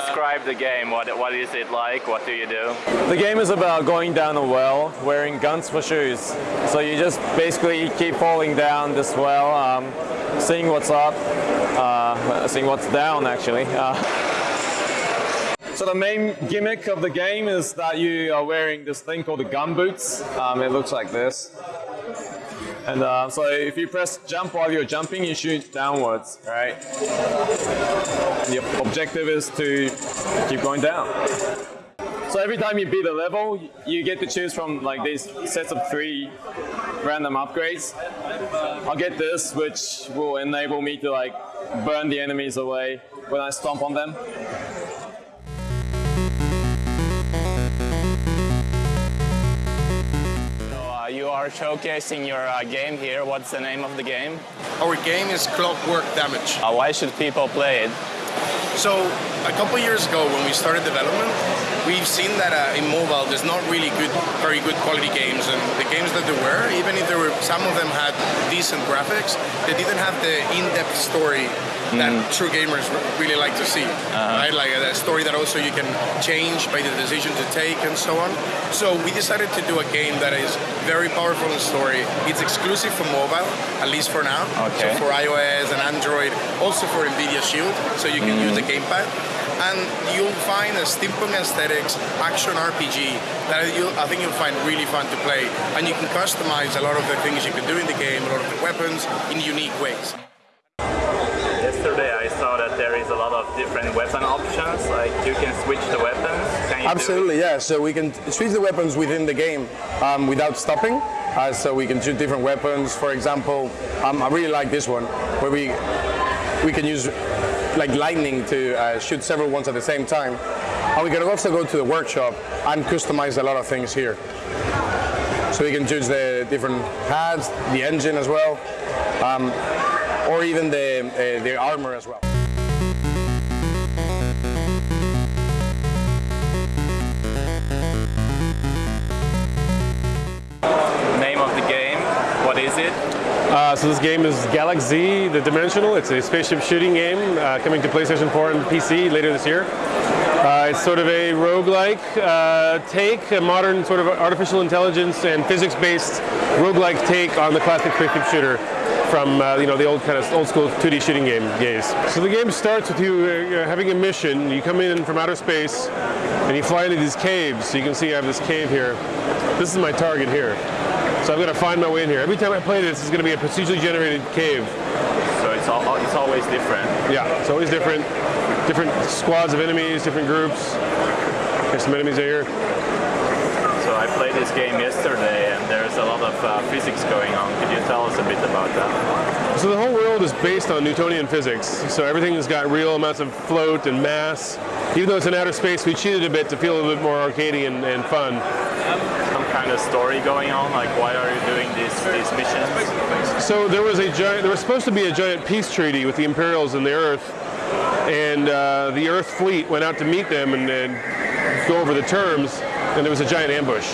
describe the game? What what is it like? What do you do? The game is about going down a well, wearing guns for shoes. So you just basically keep falling down this well, um, seeing what's up, uh, seeing what's down actually. Uh, so the main gimmick of the game is that you are wearing this thing called the gunboots. Um, it looks like this. And uh, so if you press jump while you're jumping, you shoot downwards, right? And the objective is to keep going down. So every time you beat a level, you get to choose from like these sets of three random upgrades. I'll get this, which will enable me to like burn the enemies away when I stomp on them. Are showcasing your uh, game here. What's the name of the game? Our game is Clockwork Damage. Uh, why should people play it? So, a couple years ago when we started development, we've seen that uh, in mobile there's not really good, very good quality games, and the games that there were, even if there were, some of them had decent graphics, they didn't have the in-depth story that mm. true gamers really like to see, uh-huh. right? Like a, a, story that also you can change by the decision to take and so on. So we decided to do a game that is very powerful in story. It's exclusive for mobile, at least for now. Okay. So for iOS and also for NVIDIA Shield, so you can mm. use the gamepad and you'll find a steampunk aesthetics action RPG that you, I think you'll find really fun to play. And you can customize a lot of the things you can do in the game, a lot of the weapons in unique ways yesterday I saw that there is a lot of different weapon options, like you can switch the weapons. Absolutely, yeah. So we can switch the weapons within the game um, without stopping. Uh, so we can shoot different weapons. For example, um, I really like this one, where we we can use like lightning to uh, shoot several ones at the same time. And we can also go to the workshop and customize a lot of things here. So we can choose the different pads, the engine as well. Um, or even the, uh, the armor as well. Name of the game, what is it? Uh, so this game is Galak-Z the Dimensional. It's a spaceship shooting game uh, coming to PlayStation 4 and PC later this year. Uh, it's sort of a roguelike uh, take, a modern sort of artificial intelligence and physics-based roguelike take on the classic spaceship shooter from uh, you know the old kind of old school 2D shooting game days. So the game starts with you uh, having a mission. You come in from outer space and you fly into these caves. So you can see I have this cave here. This is my target here. So I've got to find my way in here. Every time I play this, it's going to be a procedurally generated cave. So it's all, it's always different. Yeah, it's always different. Different squads of enemies, different groups. There's some enemies here. So I played this game yesterday and there's a lot of uh, physics going on. Could you tell us a bit about that? So the whole world is based on Newtonian physics. So everything has got real amounts of float and mass. Even though it's in outer space, we cheated a bit to feel a little bit more arcadey and, and fun. Kind of story going on? Like why are you doing these, these missions? So there was a giant, there was supposed to be a giant peace treaty with the Imperials and the Earth. And uh, the Earth fleet went out to meet them and, and go over the terms and there was a giant ambush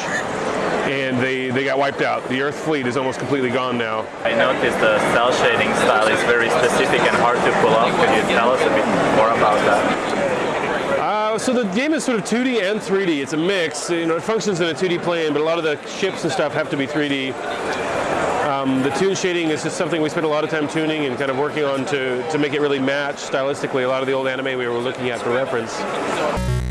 and they, they got wiped out. The Earth fleet is almost completely gone now. I noticed the cel shading style is very specific and hard to pull off. Could you tell us a bit more about that? So the game is sort of 2D and 3D. It's a mix. You know, it functions in a 2D plane, but a lot of the ships and stuff have to be 3D. Um, the toon shading is just something we spent a lot of time tuning and kind of working on to, to make it really match stylistically a lot of the old anime we were looking at for reference.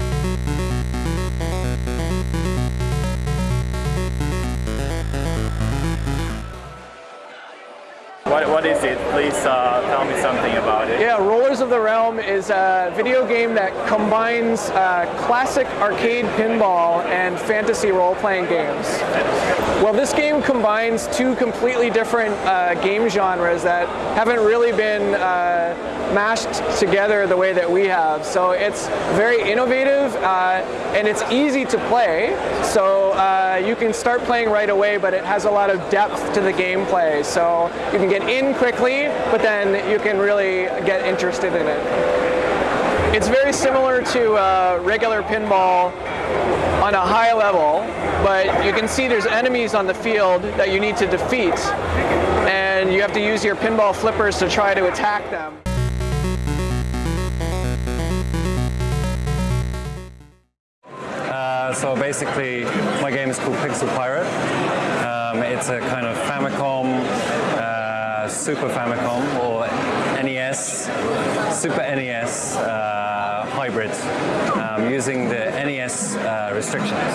What, is it? Please uh, tell me something about it. Yeah, Rollers of the Realm is a video game that combines uh, classic arcade pinball and fantasy role-playing games. Well, this game combines two completely different uh, game genres that haven't really been uh, mashed together the way that we have. So it's very innovative uh, and it's easy to play. So uh, you can start playing right away, but it has a lot of depth to the gameplay. So you can get in quickly, but then you can really get interested in it. It's very similar to uh, regular pinball on a high level, but you can see there's enemies on the field that you need to defeat. And you have to use your pinball flippers to try to attack them. Uh, so basically, my game is called Pixel Pirate. Um, it's a kind of Famicom uh, Super Famicom, or NES, Super NES uh, hybrid, um, using the NES uh, restrictions.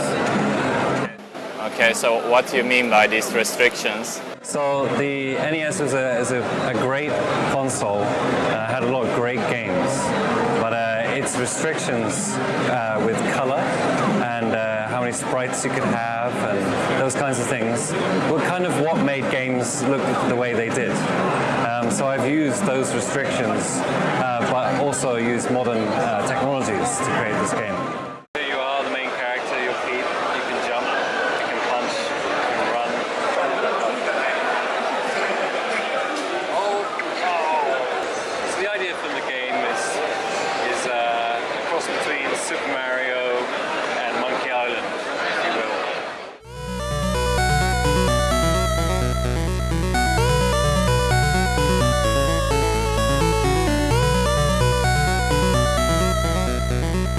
Okay, so what do you mean by these restrictions? So the NES is a, is a, a great console, uh, had a lot of great games, its restrictions uh, with color and uh, how many sprites you could have and those kinds of things were kind of what made games look the way they did. Um, so I've used those restrictions, uh, but also used modern uh, technologies to create this game.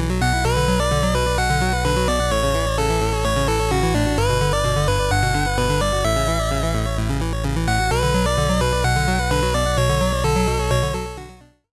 you